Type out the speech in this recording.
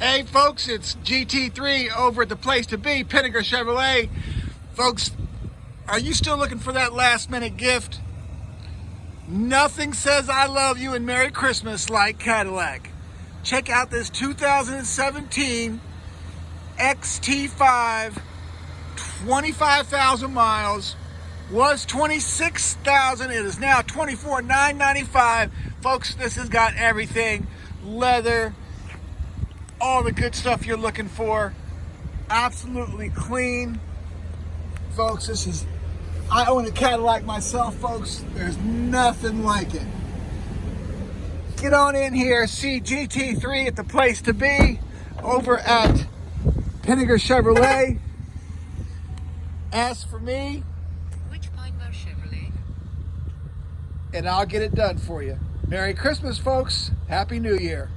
Hey folks, it's GT3 over at the place to be, Pinnaker Chevrolet. Folks, are you still looking for that last minute gift? Nothing says I love you and Merry Christmas like Cadillac. Check out this 2017 XT5, 25,000 miles, was 26,000, it is now 24,995. Folks, this has got everything, leather, all the good stuff you're looking for. Absolutely clean. Folks, this is, I own a Cadillac myself, folks. There's nothing like it. Get on in here, see GT3 at the place to be over at Pinnaker Chevrolet. Ask for me. Which Pineborough Chevrolet? And I'll get it done for you. Merry Christmas, folks. Happy New Year.